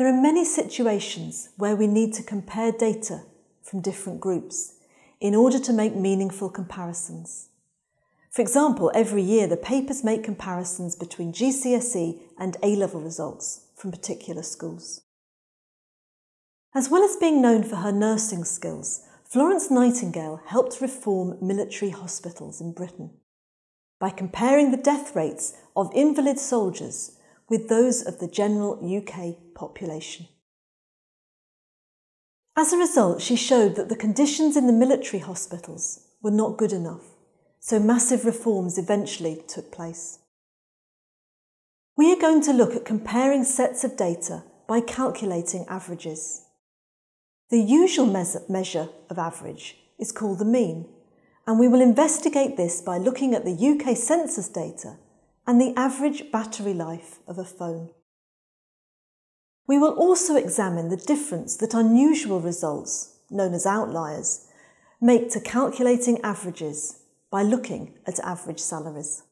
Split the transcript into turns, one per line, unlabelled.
There are many situations where we need to compare data from different groups in order to make meaningful comparisons. For example, every year the papers make comparisons between GCSE and A-level results from particular schools. As well as being known for her nursing skills, Florence Nightingale helped reform military hospitals in Britain by comparing the death rates of invalid soldiers with those of the general UK population. As a result, she showed that the conditions in the military hospitals were not good enough, so massive reforms eventually took place. We are going to look at comparing sets of data by calculating averages. The usual measure of average is called the mean, and we will investigate this by looking at the UK census data and the average battery life of a phone. We will also examine the difference that unusual results, known as outliers, make to calculating averages by looking at average salaries.